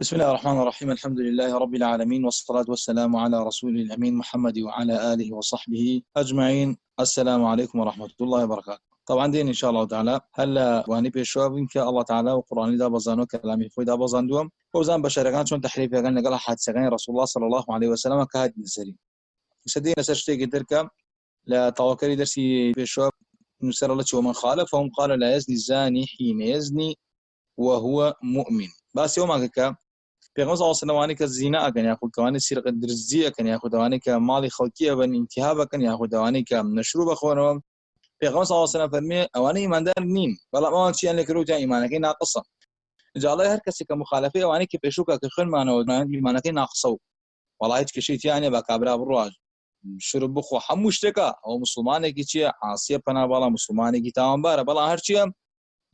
بسم الله الرحمن الرحيم الحمد لله رب العالمين والصلاة والسلام على رسول الأمين محمد وعلى آله وصحبه أجمعين السلام عليكم ورحمة الله وبركاته طبعا دين إن شاء الله تعالى هلا واني بيشوا بك الله تعالى وقرآن دا بزانو كلامي خوي دا بزاندوم وزان بشركان شون تحريف يقال نقل حادثة رسول الله صلى الله عليه وسلم كهاد نسري سدينا سرشتي قدرك لا توكلي درسي بيشوا نسر الله ومن خالفهم قال لا يزني الزاني حين يزني وهو مؤمن بس يوم پێغمبەر پێغمەز ئاسنەوانی کە زیینە ئەگەن یاخودکەوانی سیرق درزی ئەکەن یاخودوانی کە ماڵی خەڵکیە بن ئینتیها بکەن یاخودوانی کە نەشرو بخۆنەوە پێغمەز ئاسنە فەرمێ ئەوانە ئیماندار نین. بەڵام ئەوان چیان لەکردوتیان ئیمانەکەی ناقسە جاڵی هەر کەسێکە مخالفی ئەوانی کە پێشوکە کە خوێنمانەوە ئیمانەکەی ناقسە و وڵای هیچ کشیتیانە بە کابرا بڕواژ شروع بخۆ. هەموو شتێکە. ئەو مسلمانێکی چییە ئاسیە پەناباڵە مسلمانێکی تاوانبارە. بەڵام هەرچیە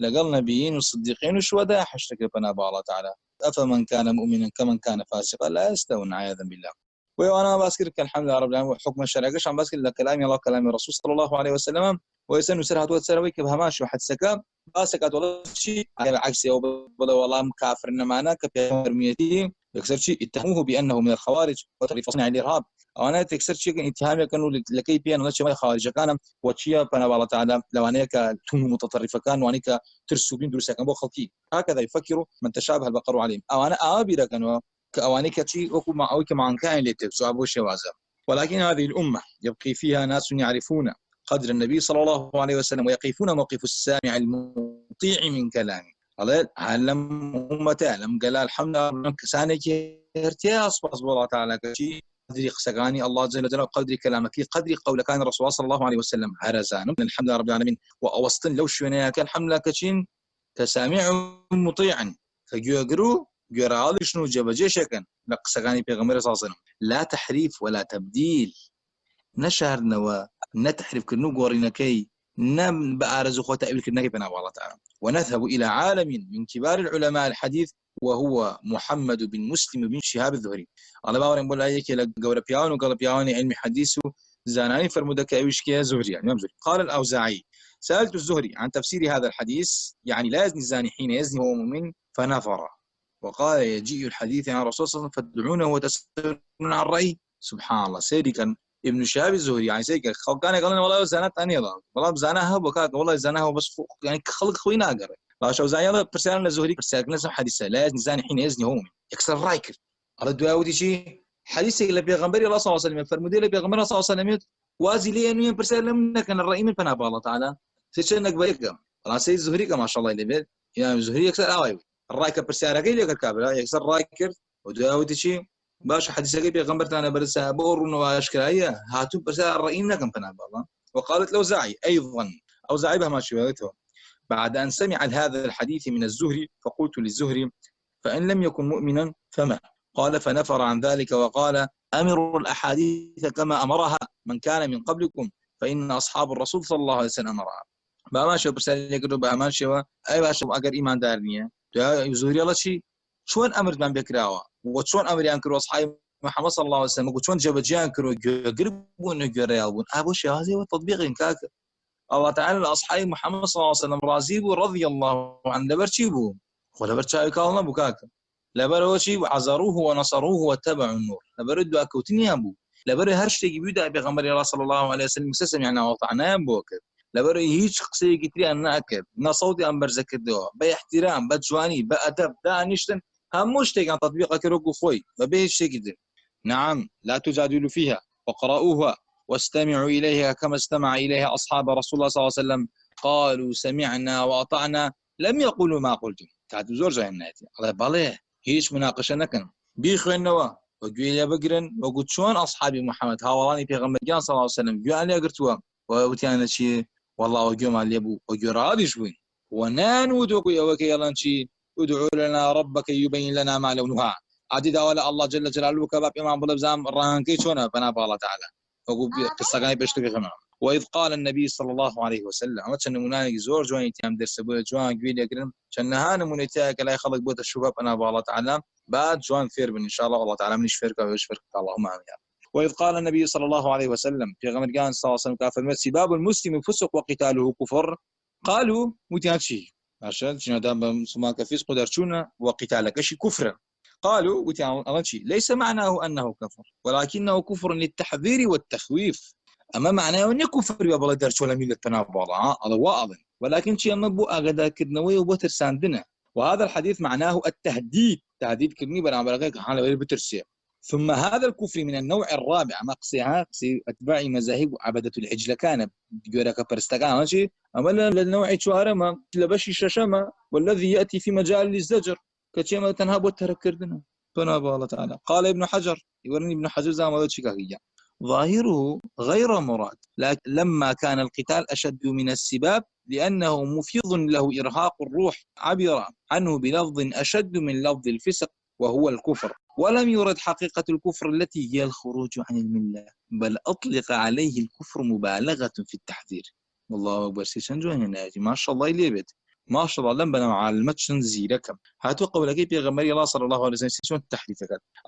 لەگەڵ نەبیین و صدیقین و شوەدا حشتەکە پەناباڵەتانە أفمن كان مؤمنا كمن كان فاسقا لا يستوون عياذا بالله. وأنا باسكر الحمد لله رب العالمين حكم الشرع قش عم باسكر كلام الله كلام الرسول صلى الله عليه وسلم. ويسن سرها تو تسروي كبها ماشي واحد سكا باسكات ولا شيء عكس أو والله كافر انما كبيرميتي يكسر شيء اتهموه بأنه من الخوارج وتري فصنع الارهاب أو أنا تكسر شيء اتهام كانوا لكي بيان لشي خارج كان وتشيا فانا والله تعالى لو انك تون متطرفه كان وانك ترسو بين دروس كان بو خلقي هكذا يفكر من تشابه البقر عليهم أو أنا ابي كانوا كاواني كتي اوكو مع اوك مع كان لتكسو ابو شوازه. ولكن هذه الامه يبقي فيها ناس يعرفون قدر النبي صلى الله عليه وسلم ويقفون موقف السامع المطيع من كلامه أمته علم قال الحمد لله كسانك ارتيا أصبح الله تعالى كشي قدري قسقاني الله جل جلاله قدري كلامك قدري قول كان الرسول صلى الله عليه وسلم هرزان من الحمد لله رب العالمين وأوسطن لو شوينا كان حملة كشين كسامع مطيعا فجوغرو جرال شنو جبجي شكن لقسقاني بيغمبر صلى الله عليه وسلم. لا تحريف ولا تبديل. نشهر نوا نتحرف كنو قورينكي نم بأرز أخوة أبي الكرناكي بنا الله تعالى. ونذهب إلى عالم من كبار العلماء الحديث وهو محمد بن مسلم بن شهاب الزهري الله باور بقول هيك لقول بياون وقال بياون علم حديث زاناني فرمودك إيش كي زهري يعني زهري قال الأوزاعي سألت الزهري عن تفسير هذا الحديث يعني لا يزني الزاني حين يزني هو مؤمن فنفر وقال يجيء الحديث عن الرسول صلى الله عليه وسلم فادعونه وتسالون عن الرأي. سبحان الله سيدي كان ابن شهاب الزهري يعني سيدي كان يقول والله زانت اني والله زانها بكاك والله زانها بس يعني خلق خوينا قرر باشا وزايا برسالة زهري برسالة نزم حديثة لا يزني زاني حين يزني هو يكسر رايكر على دواودي شيء حديث اللي بيغمبري الله صلى الله عليه وسلم. فرمودي اللي بيغمبري صلى الله عليه وسلم. وازي لي انه برسالة منك أنا الرأي من فنا الله تعالى. سيشنك بيك خلاص سيد زهري ما شاء الله اللي بيت. يا زهري يكسر اوي الرايكر برسالة قيل يكسر رايكر ودواودي شيء باش حديث اللي بيغمبر أنا برسالة بور واشكال هي هاتو برسالة الرأي منك فنا الله وقالت أيضا أو زعي بها ما شبهته بعد أن سمع هذا الحديث من الزهري فقلت للزهري فإن لم يكن مؤمنا فما. قال فنفر عن ذلك وقال أمروا الأحاديث كما أمرها من كان من قبلكم فإن أصحاب الرسول صلى الله عليه وسلم أمرها. بما شو برسالة يقولوا بما شو؟ أي باشا أجر إيمان دارنية زهري الله شيء شلون أمر من بكراوا وشلون أمر ينكروا أصحاب محمد صلى الله عليه وسلم وشلون جبجان كرو قربون يقربون أبو شيء هذا هو التطبيق إنكاك الله تعالى لأصحاب محمد صلى الله عليه وسلم رازيبو رضي الله عنه. لبرشيبو شاي كالنا بكاك لبر وشي وعزروه ونصروه واتبعوا النور. لبر دو أبو لبر هرشتي بيدا بغمر الله صلى الله عليه وسلم سسم يعني وطعنا بوك لبر هيج قصي كتري أنا أكد نصوتي أم برزك الدوا باحترام بجواني بأدب دا نشتن هموش تيجان تطبيق كروكو خوي ببيش تيجي نعم لا تجادلوا فيها. وقرأوها واستمعوا إليها كما استمع إليها أصحاب رسول الله صلى الله عليه وسلم. قالوا سمعنا وأطعنا. لم يقولوا ما قلتم. تعد زور جاي ناتي. الله بالله هيش مناقشة نكن بيخوينوا وجويا بقرن وقلت شلون أصحابي محمد هاولاني في غمر صلى الله عليه وسلم جو علي قرتوا وتيانا شي والله وجو ما ليبو وجو راضي شوي ونان ودوكو يا وكي يلا شي ادعوا لنا ربك يبين لنا ما لونها عدد ولا الله جل جلاله كباب امام بلبزام رانكي شونا فنا الله تعالى قصة بيشتكي خنا وإذ قال النبي صلى الله عليه وسلم ما كان مناني زور جوان تيام درس بو جوان قويل يقرن كان هان منيتاك لا يخلق بوت الشباب أنا بالله تعالى بعد جوان فير إن شاء الله الله تعالى من يشفرك ويشفرك اللهم آمين وإذ قال النبي صلى الله عليه وسلم في غمر كان صلى الله عليه وسلم كافر سباب المسلم فسق وقتاله كفر قالوا متيان عشان شنو دام سما كفيس قدرتونا وقتالك شي كفر قالوا يعني ليس معناه أنه كفر ولكنه كفر للتحذير والتخويف. أما معناه انه كفر يا بلا درس ولا ميلة تنابض هذا واضح. ولكن شيء ما بو اغدا كدنوي وبتر ساندنا وهذا الحديث معناه التهديد. تهديد كلمي بنا بلغيك حال بترسي ثم هذا الكفر من النوع الرابع ما قصيها قصي أتباع مذاهب عبدة العجل كان جورك برستقان ماشي أما للنوع شوارما لبشي ششما والذي يأتي في مجال الزجر كتشيما تنهب وتركردنا فناب الله تعالى. قال ابن حجر يورني ابن حجر زي ما شكاكية ظاهره غير مراد لكن لما كان القتال أشد من السباب لأنه مفيض له إرهاق الروح عبر عنه بلفظ أشد من لفظ الفسق وهو الكفر. ولم يرد حقيقة الكفر التي هي الخروج عن الملة بل أطلق عليه الكفر مبالغة في التحذير. والله أكبر سيشنجو هنا ما شاء الله يليبت ما شاء الله لم بنا المتشن زيركم هاتو قولك بيغمبري الله صلى الله عليه وسلم شلون التحريف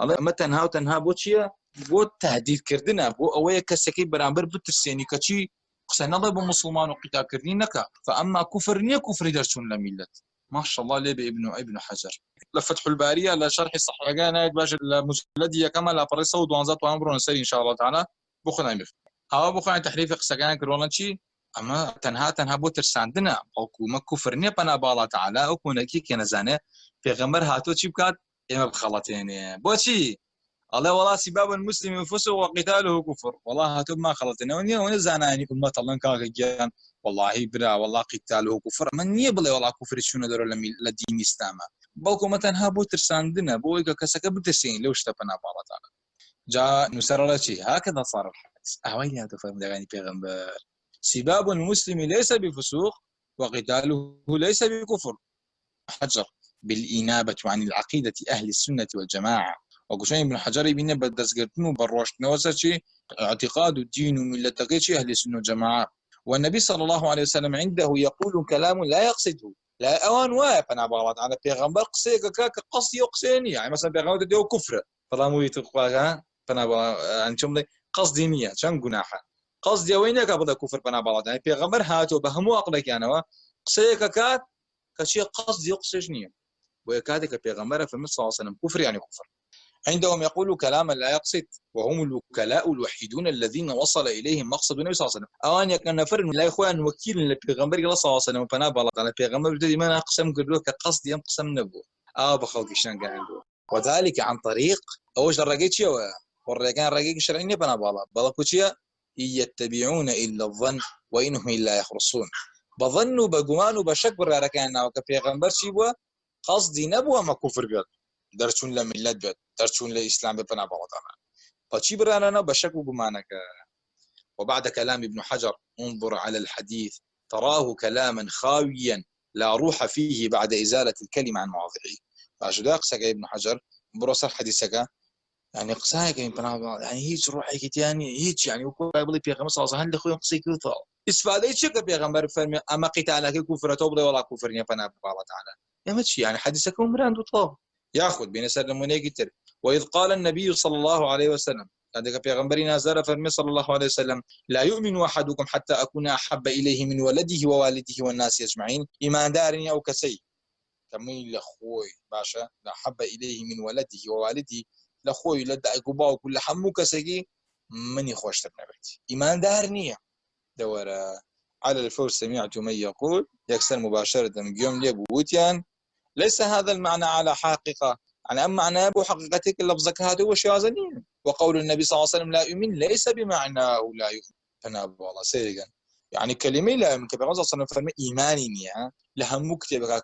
الله ما تنها وتنها بوتشيا بو تهديد كردنا. بو أويا كسكي برامبر بترسيني كشي قسنا الله بمسلمان وقتا كردينك. فأما كفر نيا كفر درسون لميلت ما شاء الله ليه ابن ابن حجر. لفتح البارية لشرح الصحيح كان باش المجلدية كما لا فريسة ودوانزات وأمر نسري إن شاء الله تعالى. بخنا مف ها بخنا تحريف قسكان كرونا شي أما تنها تنها بو ترساندنا أو ما كفر نيا بنا بالله تعالى أو كونكي كنزانه في غمر هاتو بكات اما بخلطين بوشي الله والله سباب المسلم فسق وقتاله كفر. والله هاتو ما خلطنا ونيا ونزانا يعني امه الله كاغيان والله برا والله قتاله كفر. من يبلي والله كفر شنو درو لدين إسلام. بلكو مثلا هابو ترساندنا بو كسك بتسين لو اشتبنا بالله تعالى جاء نسر شيء هكذا صار الحديث. اهوين هذا فهم دغاني بيغمبر سباب المسلم ليس بفسوق وقتاله ليس بكفر. حجر بالإنابة عن العقيدة أهل السنة والجماعة. وقشين ابن حجر يبين بدسقرتنو بروشتنو شي اعتقاد الدين وملة أهل السنة والجماعة والنبي صلى الله عليه وسلم عنده يقول كلام لا يقصده لا اوان واقف أنا بغلط على بيغمبر قصيك كاك قصدي يقصيني يعني مثلا بيغمبر ديو كفر فلامو يتقوا فانا أنتم قصدي نيه شان جناحه قصدي وينك ابدا كفر فانا بغلط يعني بيغمبر هاتو بهمو اقلك يعني قصيك كات كشي قصدي يقصيش نيه ويكادك بيغمبر في صلى الله عليه وسلم كفر يعني كفر عندهم يقول كلاما لا يقصد وهم الوكلاء الوحيدون الذين وصل إليهم مقصد النبي صلى الله عليه وسلم. أوان يكن نفر لا إخوان وكيل للبيغمبر صلى الله عليه وسلم فنا بلط على البيغمبر بدي ما اقسم قبل كقصد ينقسم نبو آه بخلق شان عنده وذلك عن طريق اوش الرقيت شو والرقان رقيق شرعي بنا بالا بالا كوتشيا يتبعون إلا الظن وانهم إلا يخرصون. بظنوا بقمان وبشك برا ركان وكبيغمبر شيبوا قصدي نبوة ما كفر بيت دەرچوون لە میلت بێت دەرچوون لە ئیسلام بێت بنا بەڵتانە فشي برانا بشك وبمانك وبعد كلام ابن حجر انظر على الحديث تراه كلاما خاويا لا روح فيه بعد إزالة الكلمة عن مواضعه. فأشد قسك ابن حجر بروس حديثك. يعني قساك يعني هيك روحي يعني هيك يعني وكل يبلي في خمس صلى هل خوي قصي كثر استفادة شك بيغمبر فرمي أما قتالك كفر توبل ولا كفر يا فنا الله تعالى. يا ماشي يعني حديثك عمران وطلاب ياخذ بين سر منيجتر وإذ قال النبي صلى الله عليه وسلم عندك بيغمبرنا زار فرمي صلى الله عليه وسلم لا يؤمن أحدكم حتى أكون أحب إليه من ولده ووالده والناس أجمعين إيمان دارني أو كسي. كمين لخوي باشا لا حب إليه من ولده ووالده لخوي لدى قبا وكل حمو كسي من يخوش تبنبت إيمان دارني دورا على الفور سمعت من يقول يكسر مباشرة قيوم لي بوتيان ليس هذا المعنى على حقيقة. يعني أما حقيقتك لفظك هذا هو شاذني وقول النبي صلى الله عليه وسلم لا يؤمن ليس بمعنى لا يؤمن. فنابو الله سيرقا يعني كلمة لا يؤمن كبير. صلى الله عليه وسلم إيماني نيا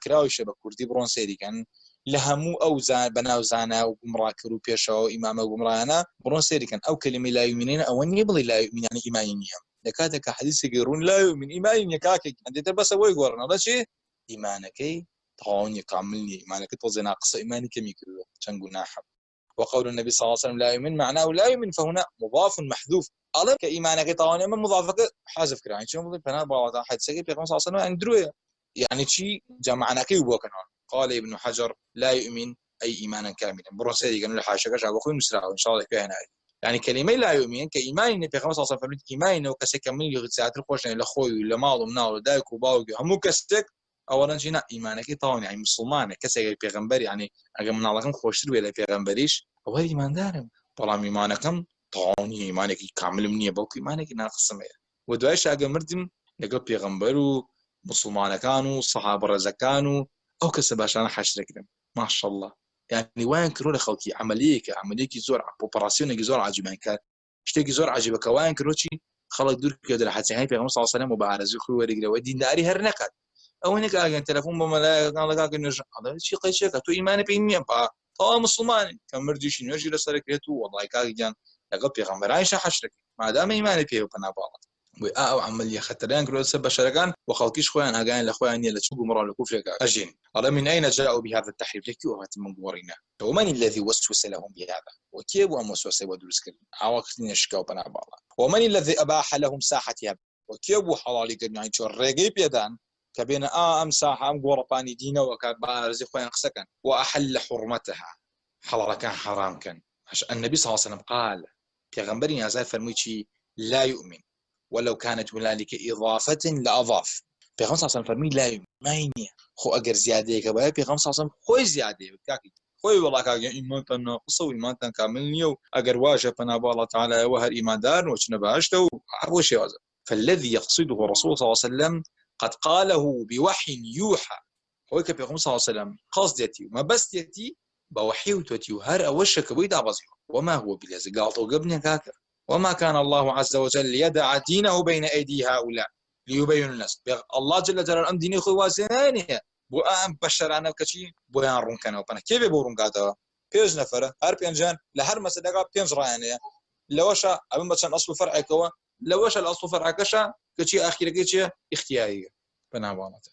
كراوي شبك كردي برون سيرقا لهمو أو زان بناو زانا وقمرا كرو بيشا إمام وقمرانا برون سيرقا أو كلمة لا يؤمنين أن يبلي لا يؤمن يعني إيماني نيا لكاتك حديث يقولون لا يؤمن إيماني كاكي. أنت بس أبوي قرنا هذا شيء إيمانك. تغاوني كاملني معنى كنت وزي ناقص إيمانك ميكرو تنقو ناحب وقول النبي صلى الله عليه وسلم لا يؤمن معناه لا يؤمن فهنا مضاف محذوف. ألم كإيمانك طواني من مضافك حذف كرا يعني شو مضيف فنا بعض حد سجى في صلى الله عليه وسلم عند يعني شيء جمعنا كي وبوكنا قال ابن حجر لا يؤمن أي إيمانا كاملا. برسالة قالوا الحاشا كشا بخوي مسرع إن شاء الله كي هنا. يعني كلمة لا يؤمن كإيمان النبي صلى الله عليه وسلم إيمان إنه كسك من يغتسات الخوش لأخوي لمال ومنال ودايك وباوك همو كسك ئەوەن ژینا ئیمانەکەی تاوان ینی مسلمانە کەسێک پێغمبەر ینی ئەگە مناڵەکەم خۆشتر بێ لە پێغمبەریش ئەوە ئیماندارم بەڵام ایمانەکەم تاوانی ایمانێکی کاملم نییە بەڵکو ایمانێکی ناقسمەیە و دوایش ئەگە مردم لەگەڵ پێغمبەر و مسلمانەکان و سەحاب ڕێزەکان و ئەو کەسە باشانە حەشرەکرم ماشەله یعنی وایان کرۆ لە خەڵکی عملیەکە عملێکی زۆر ئۆپەراسسیۆنێکی زۆر عجیبان کار شتێکی زۆر عجیبەکە وایان کرۆچی خەڵک دوور کرد لە حەچەهای پێغم ساسەلم و بە ئارزی خوی وەرەگرەوە دینداری هەر نکات ئەو نێک ئاگەن تەلەفۆن بە مەلایەکان لەگاکە نوێژ چی قەیچێکە تو ئیمانە پێی نییە با تەوا مسلمانی کە مردیشی نوێژی لەسەرکرێت و وڵای کاگیان لەگەڵ پێغمبەرانیش حەشرەکە مادامە ئیمانە پێ پەناباڵات بۆی ئا ئەو عملیە خەتەریان کرۆسە بەشەرەکان و خەڵکیش خۆیان ئاگیان لە خۆیان نیە لە چوو مڕۆ لە کوفرێکە ئەژین ئەڵە من أين جاءوا بهذا التحريف؟ لكي وهات من قورينا ومن الذي وسوس لهم بهذا؟ وكيف وموسوسة ودرس كرن عواقتين يشكاو بنا بالا ومن الذي أباح لهم ساحة هذا وكيف حلالي كرن يعني شو الرقي بيدان كبين آ أم ساحة أم قورباني دينا وكبارزي خوين قسكن وأحل حرمتها. حلال كان حرام كان. النبي صلى الله عليه وسلم قال پیغمبر نازل فرموي لا يؤمن. ولو كانت هنالك إضافة لأضاف. پێغم ساسم فەرمی لای ماینە خۆ ئەگەر زیادەیەکە بە پێغم ساسم خۆی زیادەیە کاکی خۆی وڵاکگە ئیمانتان ناقصە و ئیمانتان کامل نییە و ئەگەر واژە پەناباڵە تعالەوە هەر ئیماندار وچنە باشتە و هەبوو شێوازە فالذي يقصده الرسول صلى الله عليه وسلم قد قاله بوحي يوحى. هو كبي صلى الله عليه وسلم. قصدتي وما بستيتي بوحي وتوتي وهر أوشك بيد بزيو وما هو بلازق قالطو قبني كاكر. وما كان الله عز وجل يدع دينه بين أيدي هؤلاء ليبين الناس. الله جل جلاله أم ديني خوي وازنانية بۆ ئەم بەشەرانە کەچی بۆیان ڕوونکەنەوە پنە کێ بێ بۆ ڕوونگاتەوە پێش نەفرە هەر پێنجان لە هەر مەسەدەگا پێنج ڕایانەیە لەوەشە ئەمن بەچەند ئەسڵ فەرعێکەوە لەوەشە لە ئەسڵ فەرعەکەشە کەچی ئاخیرەکەی چیە؟ اختیاریە. بەناوانەتە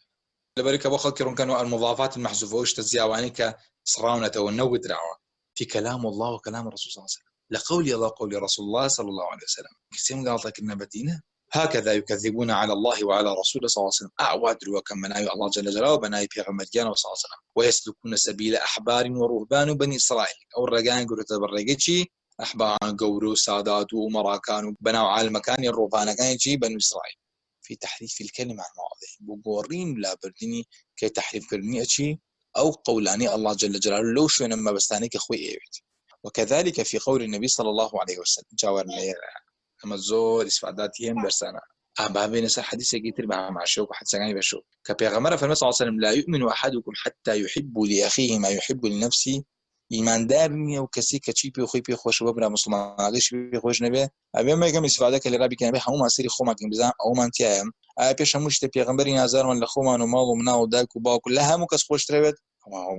لەبەرکە بۆ خەڵکی ڕوونکەنەوە المضافات المحزوفە شتە زیاوانی کە سڕاونەتەوە نەودراوە في كلام الله وكلام الرسول صلى الله عليه وسلم. لقول الله قول رسول الله صلى الله عليه وسلم. كسيم قال لك النبتينه هكذا يكذبون على الله وعلى رسوله صلى الله عليه وسلم. أعواد وكم من الله جل جلاله وبناي في غمد صلى الله عليه وسلم. ويسلكون سبيل أحبار ورهبان بني إسرائيل أو الرجان قلت أحبار قورو سادات وأمراء كانوا بنوا على المكان الرهبان كان يجي بني إسرائيل. في تحريف الكلمة عن مواضيع بقورين لا بردني كي تحريف كلمة شيء أو قولاني الله جل جلاله لو شو نما بستاني كخوي إيوت وكذلك في قول النبي صلى الله عليه وسلم جاورنا ئەمە زۆر ئیسفاداتی هەم دەرسانە ئابابێنە سەر حديثێکی تر بە ماشە و حدسەکانی بەشو کە پێغەمەرە فەرمە صلی الله عليه وسلم لا يؤمن أحدكم حتى يحب لأخيه ما يحب لنفسه ئیماندار نییە و کەسی کە چی پێ خۆی پێ خۆشەوە برا مسلمانگەش پێ خۆش نەبێ. ئەبێ مەگەم استفاده کە لە ڕابی کەنبێ هەموو ماسیری خۆماکەین بزان ئەومان تیایم ئایا پێش هەموو شتە پێغمبەری نازارمان لە خۆمان و ماڵ و منا و دایک و باوکو لە هەموو کەس خۆشترەوێت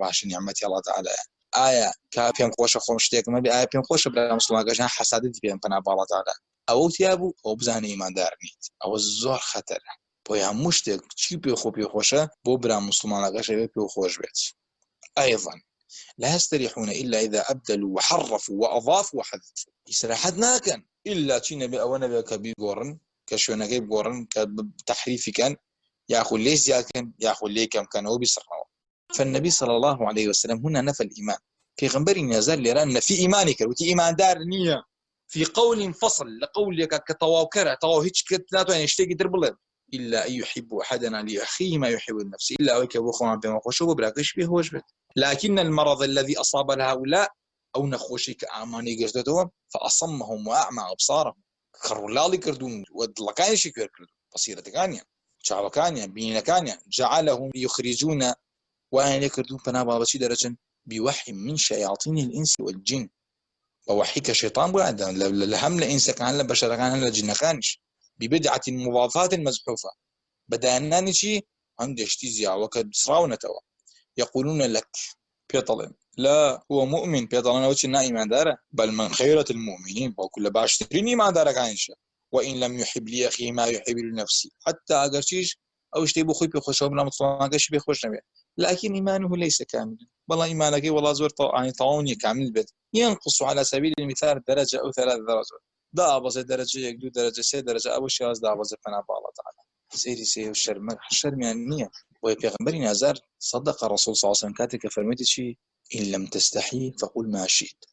باش نیعممەتی الله تعالی ئایا کا پێم خۆشە خۆم شتێکمە بێ؟ ئایا پێم خۆشە برا مسلمانگەژان حسادتی پێم پنا باڵاتادا ئەوە تیا بوو ئەو بزانانی ئیماندار نیت. ئەوە زۆر خەتەرە بۆ هەموو شتێک چی پێ خۆ پێ خۆشە بۆ برا مسلمانەکەشەوێ پێ خۆش بێت. أيضا لا يستريحون إلا إذا أبدلوا وحرفوا وأضافوا وحذفوا إسراحات ناكن إلا تشي نبي أو كبي قورن كشونا قورن كتحريف كان ياخذ ليش زيادة ياخذ ليه كم كان هو بيصرفه فالنبي صلى الله عليه وسلم هنا نفى الإيمان. في غنبري نزال لران في إيمانك وتي إيمان دار نية في قول فصل لقولك كتواوكرة تواو هيك كتلاتو يعني اشتاقي دربلد إلا أن يحب أحدنا لأخيه ما يحب النفس إلا أويك أبو خوان بما خوشو براكش به وجبت. لكن المرض الذي أصاب هؤلاء أو نخوشي كأماني قردتهم فأصمهم وأعمى أبصارهم. كرولالي كردون ودلقاني شكر كردون بصيرة كانيا شعب كانيا بين كانيا جعلهم يخرجون وأن يكردون فنابا بشي درجة؟ بوحي من شياطين الإنس والجن. ووحي كشيطان بعد لهم لإنس كان لبشر كان لجنخانش ببدعة مضافات مزحوفة. بدأنا شي عند اشتيزيا وكد سراونة يقولون لك بيطلن لا هو مؤمن بيطلن وش إيمان دارة؟ بل من خيرة المؤمنين وكل باشترين إيمان دارة كانش وإن لم يحب لي أخي ما يحب لنفسي. حتى أقرشيش أو اشتي بخوي بخوش بلا مطلقا قش بخوش نبي. لكن إيمانه ليس كاملا والله إيمانك والله زور يعني طاوني كامل بيت. ينقص على سبيل المثال درجة أو ثلاث درجات. دا أبز درجة يك دو درجة سي درجة أو شيء دا أبز فنا بالله تعالى سيري سي الشرم الشرم يعني نية ويبيغمبري نازار صدق الرسول صلى الله عليه وسلم كاتك فرميت شيء إن لم تستحي فقل ما شئت.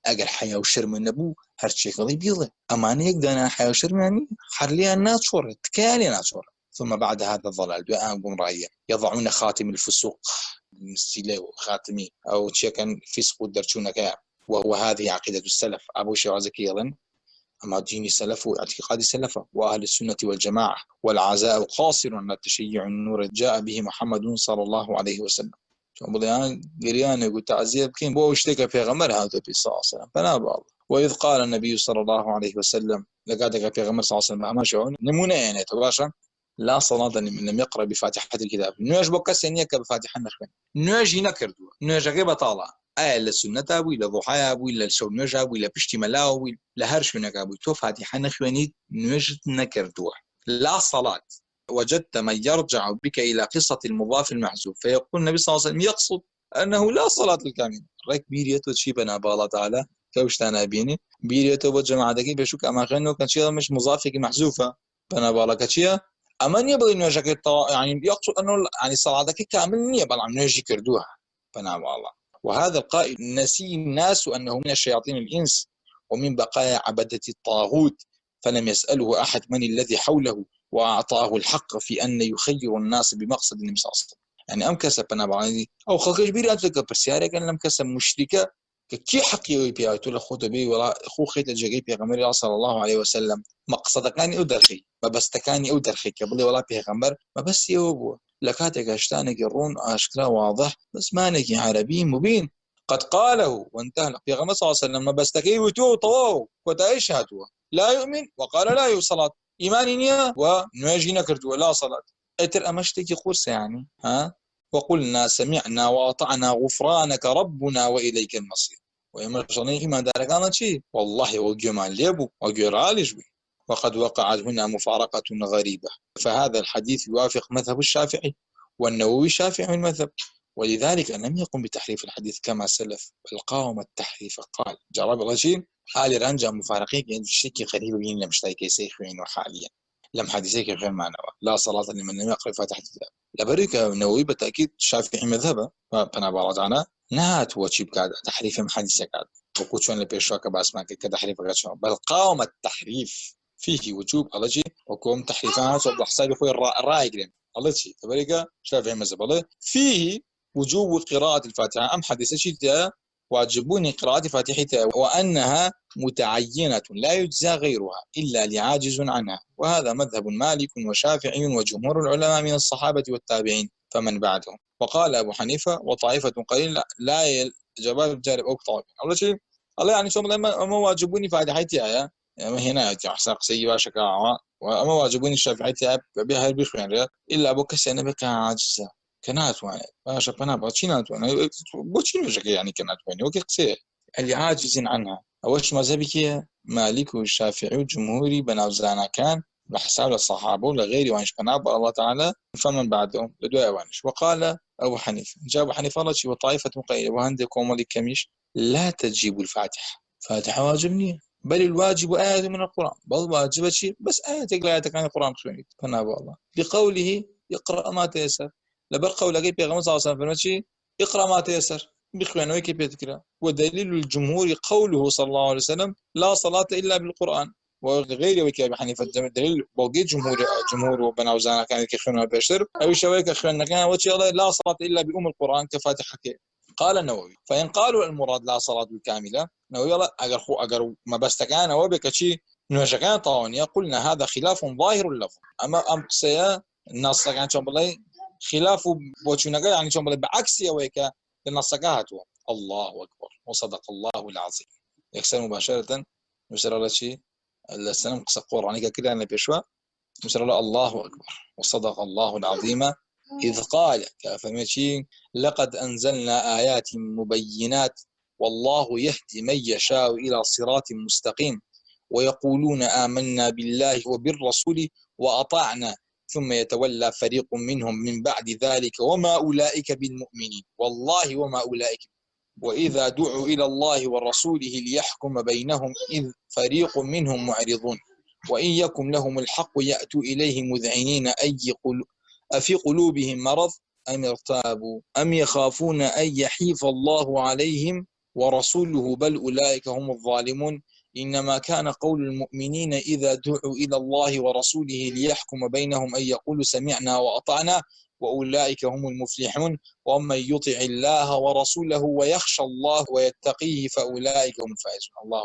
وشرم النبو هر شيء قضي بيضة. أما أنا يقدر أنا حياة وشرم يعني حرليها ناتشورة تكالي ناتشورة. ثم بعد هذا الضلال دوام قمرائية يضعون خاتم الفسوق. المستيلة خاتمي. أو شيء فسق درشونك وهو هذه عقيدة السلف. أبو شوازك يظن أما دين السلف واعتقاد السلف وأهل السنة والجماعة والعزاء قاصر على التشيع النور جاء به محمد صلى الله عليه وسلم. چون بڵیان گریانێک و تعزیە بکەین بۆ شتێکە پێغەمەر هاتە پێ ساسەلام بەنا باڵ وإذ قال النبي صلى الله عليه وسلم لقد في غمر صلى الله عليه وسلم. أما شعون نمونة يعني تباشا. لا صلاة لمن لم يقرأ بفاتحة الكتاب. نواج بكس يعني بفاتحة نخبن نواج نكردوا نواج غير بطالة ئایا لە سنەتا بووی لە ڕۆحایا بووی لە شەو نوێژا بووی لە پشتی مەلاوە بووی لە هەر شوێنەکە بووی تۆ فاتیحە نەخوێنیت لا صلاة. وجدت من يرجع بك إلى قصة المضاف المحذوف فيقول النبي صلى الله عليه وسلم يقصد أنه لا صلاة للكامل. ريك بيريتو تشي بنا بالله تعالى. كوشتانا بيني. بيريتو بجماعة دكي بشوك أما خينو كان شيء مش مضافك محذوفة بنا بالله كتشيا أما يبغى نوجك يعني يقصد أنه يعني صلاة كامل نية بل عم نوجي كردوها. بنا بالله وهذا القائل نسي الناس أنه من الشياطين الإنس ومن بقايا عبدة الطاغوت فلم يسأله أحد من الذي حوله وأعطاه الحق في أن يخير الناس بمقصد النبي صلى الله عليه وسلم. يعني أم كسب أنا بعدي أو خلق كبير أنت كبرسيارة كان لم كسب مشركة؟ كي حقي ويبي أتولى خود بي ولا خو خيت الجري بيغمر صلى الله عليه وسلم. مقصد كان أو درخي ما بس تكاني أو درخي قبل ولا بيغمر ما بس يوبو اشتانك الرون اشكرا واضح بس مانك عربي مبين قد قاله وانتهى في غمر صلى الله عليه وسلم بستكي وتو طوو وتعيش هاتوا لا يؤمن وقال لا يصلاة إيماني نيا ونواجي نكرت ولا صلاة اتر أمشتك قرص يعني ها؟ وقلنا سمعنا وأطعنا غفرانك ربنا وإليك المصير. شرنيه ما دارك شيء والله وجمال ليبو وجرالج بي وقد وقعت هنا مفارقة غريبة. فهذا الحديث يوافق مذهب الشافعي والنووي شافعي المذهب. ولذلك لم يقم بتحريف الحديث كما سلف بل قاوم التحريف. قال جرب الرجيم حال رانجا مفارقين يعني شيء غريب بين لم اشتاكي سيخوين وحاليا. لم حديثيك غير معنى لا صلاة لمن لم يقرأ فاتحة الكتاب لبريك النووي بالتأكيد شافعي مذهبه فأنا بعرض نهات وشيب كاد تحريف حديثك وكوتشون لبيشوك باسماك كتحريف بل قاوم التحريف. فيه وجوب الله وكم تحريفات وبحساب أخوي الراي قريم الله شي تبريك شافعي مذهب الله فيه وجوب قراءة الفاتحة. أم حديث شيء واجبوني قراءة فاتحتها وأنها متعينة لا يجزى غيرها إلا لعاجز عنها. وهذا مذهب مالك وشافعي وجمهور العلماء من الصحابة والتابعين فمن بعدهم. وقال أبو حنيفة وطائفة قليل لا جواب جارب أو طائفة. الله شيء الله يعني شو ما واجبوني فاتحتها هنا حساق سي باشا كاعوا وأما واجبوني الشافعي تاب بها بخير إلا أبو كسي أنا بك عاجزة. كنات وأنا باشا بنا باتشينات وأنا بوتشين وجهك يعني كنات وأنا وكي قسي اللي عاجز عنها. أوش مذهبك مالك والشافعي والجمهوري بناوزانا كان بحساب الصحابة ولغيري وانش بناب الله تعالى. فمن بعدهم؟ بدواء وانش. وقال أبو حنيفة. جاء أبو حنيفة الله وطائفة مقيدة. وهندكم ولي كميش. لا تجيب الفاتحة. فاتحة واجبني بل الواجب آية من القرآن. بل واجب شيء بس آية تقرأ آية كان القرآن خشوني فنابا الله. بقوله يقرأ ما تيسر. لبر قول أجيب يا صلى الله عليه وسلم اقرأ ما تيسر. بخوانه كيف يذكر ودليل الجمهور قوله صلى الله عليه وسلم لا صلاة إلا بالقرآن. وغير وكي أبي حنيفة دليل بوقي جمهور جمهور وبنا وزانا كان يخونها بشر أو شويك خلنا كان وجه لا صلاة إلا بأم القرآن كفاتحة كي. قال النووي فإن قالوا المراد لا صلاة بالكاملة نووي لا أجر خو أجر ما بستكان وبك شيء نوشكان طاونية قلنا هذا خلاف ظاهر اللفظ أما أم قصيا النص كان شو بلاي خلاف بوشنجا يعني شو بلاي بعكس يويك النص هاتوا. الله أكبر. وصدق الله العظيم. يكسر مباشرة. نشر الله شيء السلام قصة قرآنية كده أنا بيشوا نشر الله الله أكبر. وصدق الله العظيم. إذ قال كافمشي لقد أنزلنا آيات مبينات والله يهدي من يشاء إلى صراط مستقيم ويقولون آمنا بالله وبالرسول وأطعنا ثم يتولى فريق منهم من بعد ذلك وما أولئك بالمؤمنين والله وما أولئك وإذا دعوا إلى الله ورسوله ليحكم بينهم إذ فريق منهم معرضون وإن يكن لهم الحق يأتوا إليه مذعنين أي قل أفي قلوبهم مرض أم ارتابوا؟ أم يخافون أن يحيف الله عليهم ورسوله بل أولئك هم الظالمون؟ إنما كان قول المؤمنين إذا دعوا إلى الله ورسوله ليحكم بينهم أن يقولوا سمعنا وأطعنا وأولئك هم المفلحون. ومن يطع الله ورسوله ويخشى الله ويتقيه فأولئك هم الفائزون. الله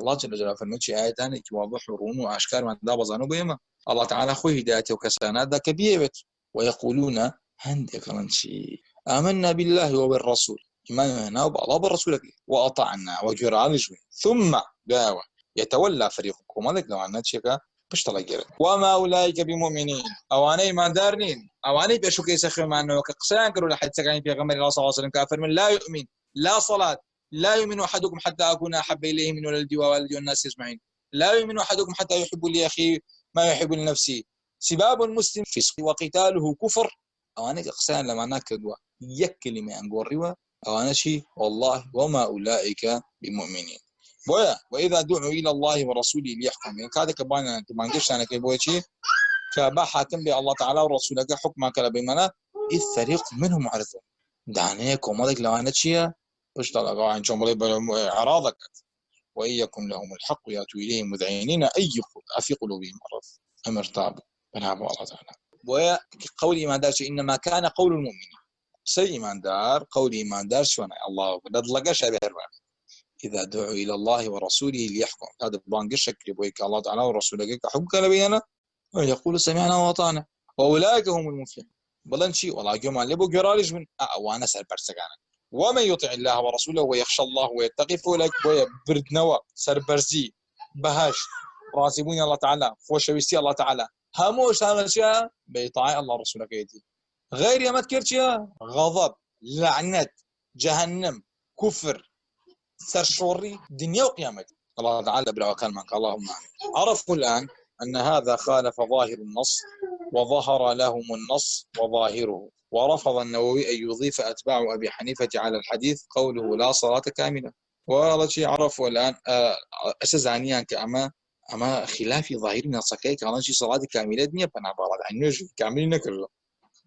الله جل جلاله فرمت آيات هاني واضح ورون وأشكال من دا بزانو بيما الله تعالى خوي هدايته وكسانات ذا كبيرت ويقولون هندك شيء آمنا بالله وبالرسول. إيماننا بالله وبالرسول وأطعنا وجرى ثم داوى يتولى فريقكم. هذاك لو عنا شيكا پشتڵە گرت وما أولئك بمؤمنين. ئەوانەی مادار نین ئەوانەی پێشوکەی سەخێمانەوە کە قسەیان کرد لە حدسەکانی پێغەمبەر الله صلى الله عليه وسلم. كافر من لا يؤمن. لا صلاة. لا يؤمن أحدكم حتى أكون أحب إليه من ولدي ووالدي والناس أجمعين. لا يؤمن أحدكم حتى يحب لأخيه ما يحب لنفسه. سباب المسلم فسق وقتاله كفر. أوانك قسان لما عن قروا أوانا شيء والله وما أولئك بمؤمنين. بويا وإذا دعوا إلى الله ورسوله ليحكم. يعني كذا كبان كمان قش أنا كي شيء كبا حاكم بي الله تعالى ورسوله حكما كلا بيمنا اذ فريق منهم معرضون دعني كومودك لو أنا شيء باش طلع؟ عن اعراضك وان يكن لهم الحق ياتوا اليه مذعنين أي في قلوبهم مرض ام ارتابوا فنعم الله تعالى. بويا قول إيمان دار إنما كان قول المؤمنين. سي إيمان دار قول إيمان دار شو الله بدلقه شبه الرابع إذا دعوا إلى الله ورسوله ليحكم. هذا بانق الشكل بويك الله تعالى ورسوله حكم لبينا ويقول سمعنا وأطعنا. وأولئك هم المفلحون. بلن شيء والله جمع لبو جرالج من أوانا سر برسكانا ومن يطع الله ورسوله ويخشى الله ويتقي فولك ويا برد نوا برزي بهاش. راسبون الله تعالى. فوشويستي الله تعالى. هذا الشيء بيطاع الله ورسوله كيدي غير يا ما غضب لعنة جهنم كفر سرشوري دنيا وقيامة. الله تعالى وكان معك اللهم عرفوا الآن أن هذا خالف ظاهر النص وظهر لهم النص وظاهره. ورفض النووي أن يضيف أتباع أبي حنيفة على الحديث قوله لا صلاة كاملة والله شيء عرفوا الآن آه، أساس عنيان كأما أما خلاف ظاهر النص كي كان شيء صلاة كاملة دنيا فنعبارة عن نجم كامل نكره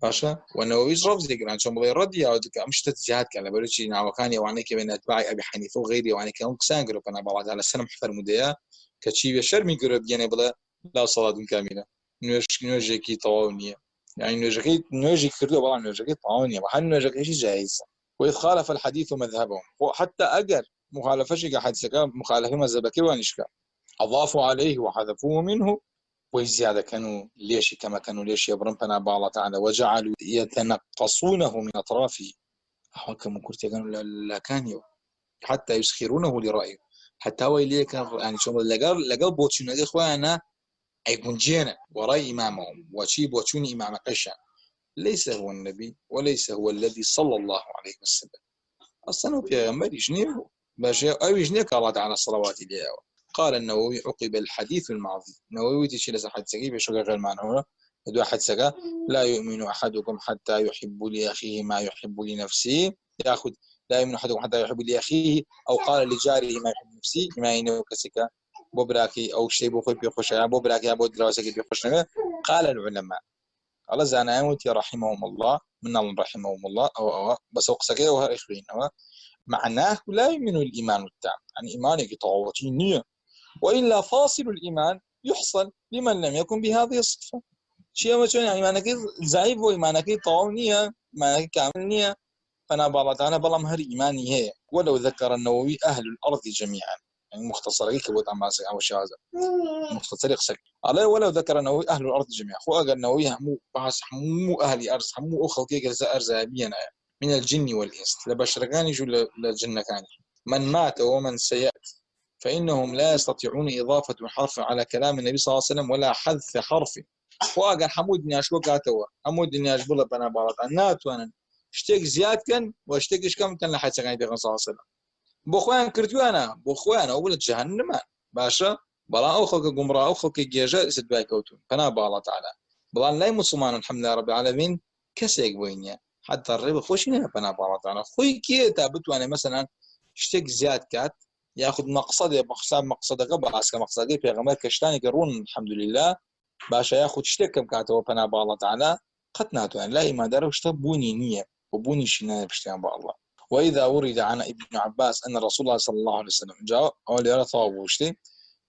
باشا والنووي رفض ذكر شو بغير رد يا مش تتجاهد كان بلوشي نعم كان وعني كبين اتباع ابي حنيفه وغيري وعني كان قسان قالوا كان بعض على السلام حفر مديا كتشي بشر من قرب يعني بلا لا صلاة كاملة نوج نوجكي طاونية يعني نوجكي نوجي كردو والله نوجكي طاونية وحن نوجكي شيء جايز وإذ خالف الحديث مذهبهم. وحتى أجر مخالفة شيء حديثك مخالفة مذهبك وانشكا أضافوا عليه وحذفوه منه وزيادة كانوا ليش كما كانوا ليش يبرم بنا الله تعالى. وجعلوا يتنقصونه من أطرافه هو كما قلت لا كان حتى يسخرونه لرأيه. حتى هو اللي كان يعني شو لقال لقال بوتشون هذه إخوانا أيكون جينا وراي إمامهم وشي بوتشون إمام قشا ليس هو النبي وليس هو الذي صلى الله عليه وسلم. أصلا في يجنيه باش أو يجنيك الله تعالى الصلوات اللي قال النووي عقب الحديث الماضي. النووي تشيل حد سقي شو غير معنى دو سقا لا يؤمن أحدكم حتى يحب لأخيه ما يحب لنفسه. يأخذ لا يؤمن أحدكم حتى يحب لأخيه. أو قال لجاره ما يحب لنفسه. ما ينو كسكا بوبراكي أو شيء بخوي بيخش يعني بوبراكي أبو دراوسكي بيخش قال العلماء الله زانا يموت رحمهم الله من الله رحمهم الله. أو أو بس أقصى وها إخوين معناه لا يؤمن الإيمان التام. يعني إيمانك طاوتي نية وإلا فاصل الإيمان يحصل لمن لم يكن بهذه الصفة. شيء ما يعني معنى ضعيف وإيمانك طاونية معنى كامل فأنا بالله تعالى بلا مهر إيماني هي. ولو ذكر النووي أهل الأرض جميعا. يعني مختصر هيك بود عم أو شازة مختصر يقصد على ولو ذكر النووي أهل الأرض جميعا. خو أجر النووي همو بحث همو أهل أرض همو أخو كي جزاء أرزابيا من الجن والإنس. لبشرقان يجوا للجنة كان من مات ومن سيأتي. فإنهم لا يستطيعون إضافة حرف على كلام النبي صلى الله عليه وسلم ولا حذف حرف. واقع حمود نياش وقاتوا حمود نياش بلا بنا بارات نات وأنا اشتك زياد كان واشتك إيش كم كان لحد سكان النبي صلى الله عليه وسلم. بوخوان كردوانا بوخوان اول جهنم. باشا. بلا أو خلق قمرا أو خلق سدواي كوتون. فنا بالله تعالى. بلا لا مسلمان الحمد لله رب العالمين. كسيك وينيا حتى الرب خوشنا فنا بالله تعالى. خوي كي تابت وأنا مثلا. اشتك زياد كات. ياخذ مقصد بحساب مقصدك باس مقصدك پیغمبر کشتانی كرون الحمد لله باشا ياخذ شتێکم کاتەوە پەنا باڵە تعالا قەت ناتوان لا ئیمادارە شتە بوونی نییە و بوونیشی نایە پشتیان بە الله وإذا ورد عن ابن عباس أن رسول الله صلى الله عليه وسلم جاء أولي يرى طواب وشتي.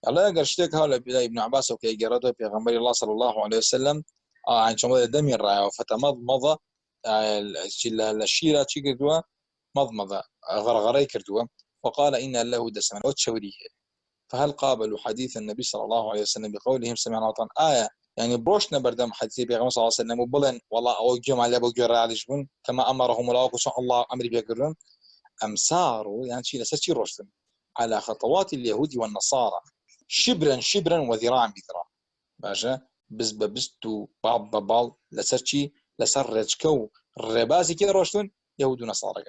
الله يقر شتيك هؤلاء إبن عباس وكي قرده في غنبر الله صلى الله عليه وسلم. آه عن شمال دمي الرأي فتمضمض الشيرة شي كردوا مضمضة. غرغري كردوا وقال إن له دسما وتشوريه فهل قابلوا حديث النبي صلى الله عليه وسلم بقولهم سمعنا وطن آية يعني بروشنا بردم حديث بيغمبر صلى الله عليه وسلم وبلن والله أو جمع لابو جرى عليهم كما أمرهم الله الله أمر بيقرن أم ساروا يعني شيء لسه روشتن على خطوات اليهود والنصارى شبرا شبرا وذراعا بذراع. باشا بز ببستو بعض ببال لسر رجكو الرباسي كده روشتن يهود ونصارى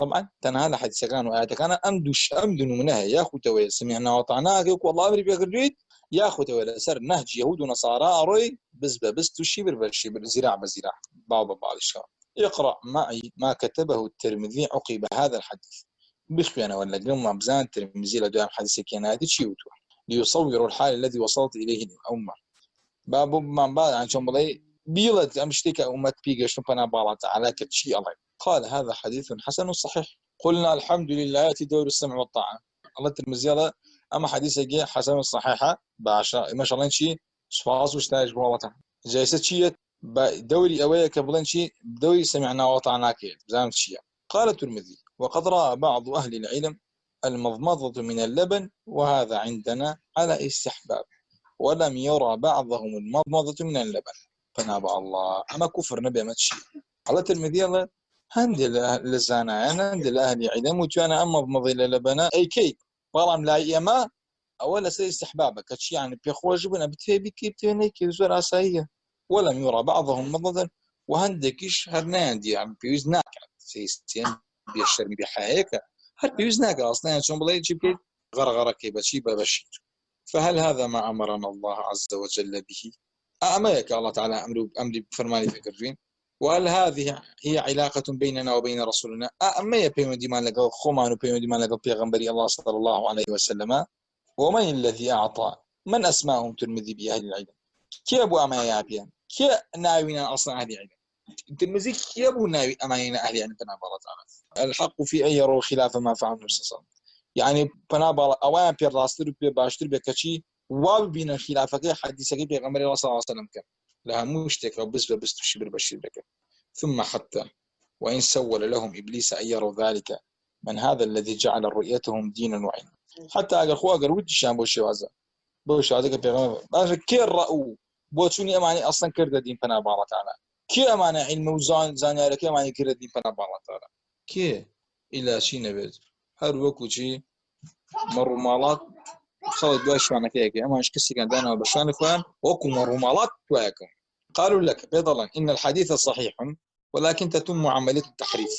طبعا تنها لحد كان وآيات كان أمدش أمدن منها يا خوتوي سمعنا وطعناك والله أمري بيقرد يا خوتوي سر نهج يهود ونصارى أروي بز ببستو شبر بالشبر زراع بزراع بعض بعض الشام اقرأ معي ما كتبه الترمذي عقب هذا الحديث. بخي أنا ولا قم بزان الترمذي لدوام حديث كيناتي تشيوتو ليصوروا الحال الذي وصلت إليه الأمة. باب ما بعد عن شو بلاي بيلت أمشتك أمة بيجا شو بنا بالات على كتشي الله قال هذا حديث حسن صحيح. قلنا الحمد لله يأتي دور السمع والطاعة. الله الترمذي أما حديث جي حسن صحيحة باشا ما شاء الله شيء سفاس وشتاج والله جايسة شيء دوري أويا كبلن شيء دوري سمعنا وطعنا كي شيء قال الترمذي وقد رأى بعض أهل العلم المضمضة من اللبن وهذا عندنا على استحباب. ولم يرى بعضهم المضمضة من اللبن. فنابع الله. أما كفر نبي ما تشي على الترمذي الله هندي لزانا أنا هندي لأهل علم وجانا أما بمضي للبنا أي كي بلام لا يما أولا سي استحبابك. كتشي يعني بيخوج بنا بتهبي كي بتهني كي زور أسايا ولم يرى بعضهم مضضا وهندكش هرناندي يعني بيوز ناكا سيستين بيشتر بحايك هل بيوز ناكا أصلا. يعني شون بلاي جيب كي غرغرة كي بشي ببشير فهل هذا ما أمرنا الله عز وجل به؟ أمرك الله تعالى أمر أمري بفرماني فكرين وهل هذه هي علاقة بيننا وبين رسولنا؟ أما يبين ديمان لقى خمان وبين ديمان لقى بيغنبري الله صلى الله عليه وسلم؟ ومن الذي أعطى؟ من أسماهم ترمذي بأهل العلم؟ كي أبو أما يابيان كي ناوينا أصلا أهل العلم؟ ترمذي كي أبو ناوي أماينا أهل العلم؟ بنا تعالى الحق في أن يروا خلاف ما فعل النبي صلى الله عليه وسلم. يعني بنا بالا أوان بير راستر بير باشتر بكشي وابين خلافك حديثك بيغنبري الله صلى الله عليه وسلم كان. لها مشتك أو بس بس تشبر بشير بك ثم حتى وإن سول لهم إبليس أن يروا ذلك من هذا الذي جعل رؤيتهم دينا وعلما. حتى أقل خو أقل ودي شان بوشي وازا بوشي هذا بيغمبر باش كي الرأو بوتوني أماني أصلا كرد دين فنا الله تعالى. كي أمانة علم وزان زاني كي أماني كرد دين فنا الله تعالى. كي؟ إلى شي نبيت. هر وكو شي مروا مالات خلط دوای شوانەکەیەکی ئەمانش کەسێکیان دانەوە بە شوانی خۆیان وەکو مەڕووماڵات توایەکەم قالوا لك بيضلا إن الحديث صحيح ولكن تتم عملية التحريف.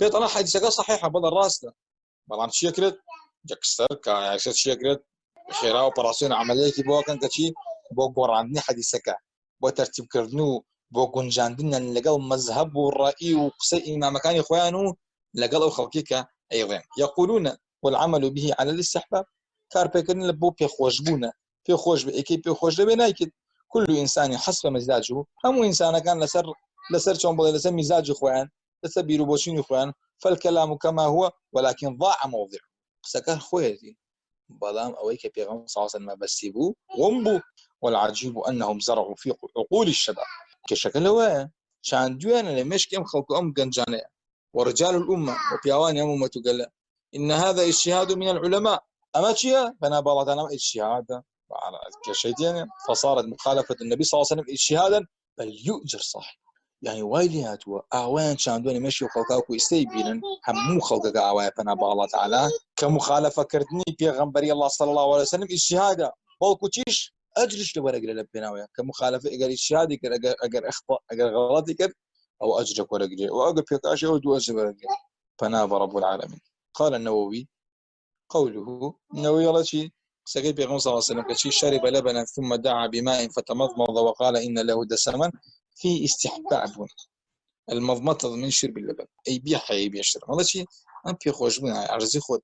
بيضلا حديثك صحيحة بدل راسنا بلان شكرت جكستر كايكسر شكرت خيرا أوبراسيون عملية كي بو كان كشي بو قراندني حديثك. بو ترتيب كردنو بو گونجاندن لەگەڵ مذهب و ڕئی و قسەی ئیمامەکانی خۆیان و لەگەڵ ئەو خەڵکیکە ئەیڵێن يقولون والعمل به على الاستحباب. لە بۆ پێخۆشببوونە پێخۆش بە ئەکی پێخۆش دەبێ نایکرد كل إنسان حسب مزاجه. هم إنسان كان لسر لسر شون بڵێ لەسەر میزاجی خۆیان لەسەر بیرروبۆچینی خۆیان فالكلام كما هو ولكن ضاع موضع. قسەکە خۆیەتی بەڵام ئەوەی کە مەبەستی بوو وم بوو والعجيب أنهم زرعوا في عقول الشباب. كشكل هو شان دوێنە لە مشک ئەم خەڵکو ئەم ورجال الأمة وبيوان أمة قال إن هذا اجتهاد من العلماء. أما شيء بنا بالله أنا اجتهاد. كشيتين فصارت مخالفة النبي صلى الله عليه وسلم اجتهادا بل يؤجر صح يعني وايلي هاتوا اوان شاندوني مشي خلقاكو استيبينن همو خلقك اوان فنا بالله تعالى كمخالفة كردني بيغنبري الله صلى الله عليه وسلم اجتهادا. بولكو تيش اجرش لورق لبناويا كمخالفة اگر اجتهادي كر اگر اگر اخطاء اگر غلطي كر أو أجرك ورق واقف بيقاشي أو دو أجر فناب رب العالمين. قال النووي قوله النووي الله سقي بيغمر صلى الله عليه وسلم كشي شرب لبنا ثم دعا بماء فتمضمض وقال إن له دسما في استحباب المضمضة من شرب اللبن. أي بيح أي بيشتر هذا شيء أم في خوش من عرزي خود.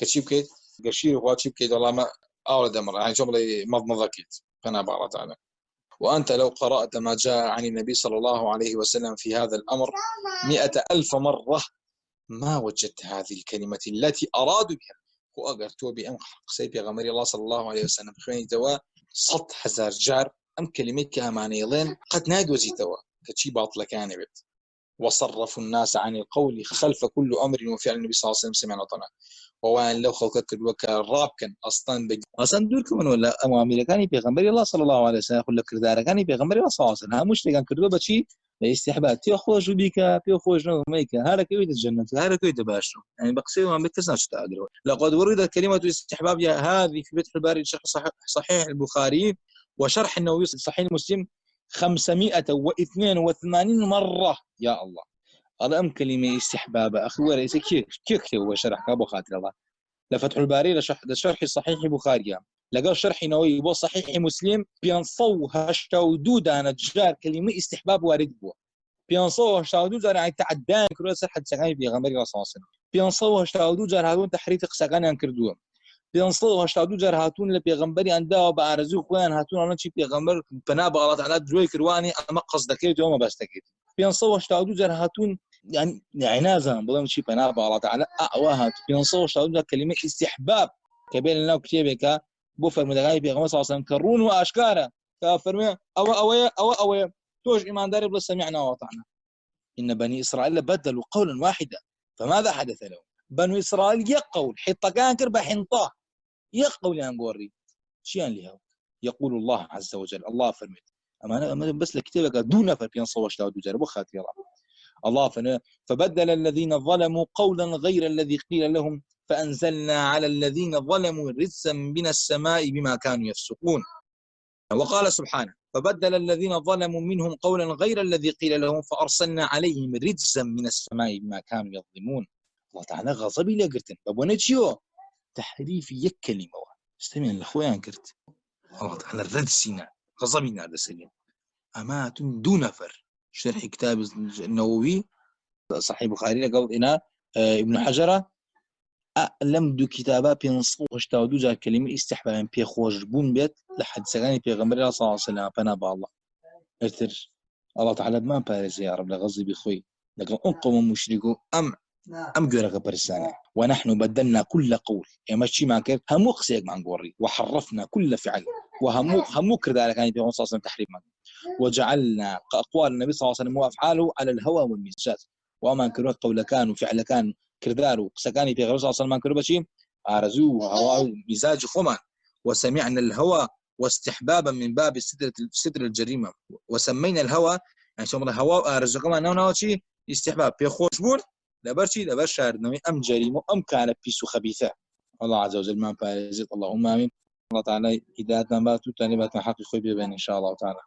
كشي بكيت؟ قشير وقاتشي بكيت؟ والله ما أورد أمر. يعني جملة مضمضة كيت؟ فأنا بعرض تعالى وأنت لو قرأت ما جاء عن النبي صلى الله عليه وسلم في هذا الأمر مئة ألف مرة ما وجدت هذه الكلمة التي أرادوا بها. وأقر تو بأم قسي بيغمر الله صلى الله عليه وسلم. خويني توا صد حزار جار أم كلمة كامانيلين قد نادوزي توا كتشي باطلة كان بيت. وصرفوا الناس عن القول خلف كل أمر وفعل النبي صلى الله عليه وسلم سمعنا طنا. ووان لو خلقك وكا راب كان أصلا بج أصلا دور كمان ولا امامي كان بيغمبر الله صلى الله عليه وسلم يقول لك دار كان بيغمبر الله صلى الله عليه وسلم. مش كان كدوا بشي لاستحباب تي خوش بك تي خوش ميك؟ هذا كيف الجنة؟ هذا كيف تباشر يعني بقسي ما بكسناش تقدروا لقد ورد كلمة استحباب هذه في فتح الباري شرح صحيح البخاري وشرح النووي صحيح مسلم 582 مرة. يا الله. هذا أم كلمة استحباب؟ أخي وليس كيف كيف هو شرح كابو خاطر الله؟ لفتح الباري لشرح, صحيح بخاري شرح نووي بو صحيح مسلم بينصو هشتو دودا نجار كلمة استحباب وارد بو. بينصو هشتو دودا يعني تعدان كروه سرحة سغاني بيغمبر الله صلى الله عليه وسلم. بينصو هشتو دودا هاتون تحريت جار هاتون لە پێغمبەری ئەنداوە بە ئارزوو خۆیان هاتوونە چی پێغمبەر پنا بە ئەڵات علا درۆی کردوانی ئەمە قەس دەکەێت ئەومە بەس پێ هشتا جار هاتون يعني نازم بڵم چی پنا بە ئەڵات علا ئەوە هات پێ هشتا کلمە استحباب. کە بێن لەناو بۆ فەرمودەکانی پێغمە ساسم کە ڕون و ئاشکارە کە فەرمێ ئەوە ئەوەیە ئەوە ئەوەیە توش إيماندار بلا سمعنا وأطعنا. إن بني إسرائيل بدلوا قولا واحدا. فماذا حدث لهم؟ بنو إسرائيل يقول حطة كان كربة حنطاه يقول عن قوري شيان لها يقول الله عز وجل الله فرمت أما أنا بس لكتابك دون نفر بين صوش داود وجرب خاتي الله. الله فبدل الذين ظلموا قولا غير الذي قيل لهم. فأنزلنا على الذين ظلموا رجسا من السماء بما كانوا يفسقون. وقال سبحانه فبدل الذين ظلموا منهم قولا غير الذي قيل لهم فأرسلنا عليهم رجسا من السماء بما كانوا يظلمون. الله تعالى غضب لقرتن بابونا تشيو تحريف يك كلمة استمع لأخويا كرت الله تعالى رد سينا. غضبنا على سليم أما دون نفر شرح كتاب النووي. صحيح البخاري قال إنا آه، ابن حجرة لم دو كتابا بينصو هشتا دو جا كلمة استحباب بي خوش بون بيت لحد سغاني بيغمبر الله صلى الله عليه وسلم. فنا الله. أرتر. الله تعالى ما بارز يا رب لغزي بخوي. لكن أنقم مشركو أم أم جورا برسانة. ونحن بدلنا كل قول. يعني ماشي ما كيف همو قسيك ما نقوري. وحرفنا كل فعل. وهمو يعني في صلى الله تحريف وجعلنا أقوال النبي صلى الله عليه وسلم وأفعاله على الهوى والمزاج وما كانوا قول كان وفعل كان كردارو. سكاني في وسلم ما كانوا بشي ارزو هوا مزاج خما وسمعنا الهوى واستحبابا من باب ستر ستر الجريمة. وسمينا الهوى يعني شو الهوى ارزو كمان نو شيء استحباب. في خوشبون لبرشي لبر شاردنەوەی أم جەریم أم كان بيس خبيثة. الله عز وجل ما پارێزێت اللهم آمين. الله تعالى هدايتنا باتو تاني باتنا حقي خوي إن شاء الله تعالى.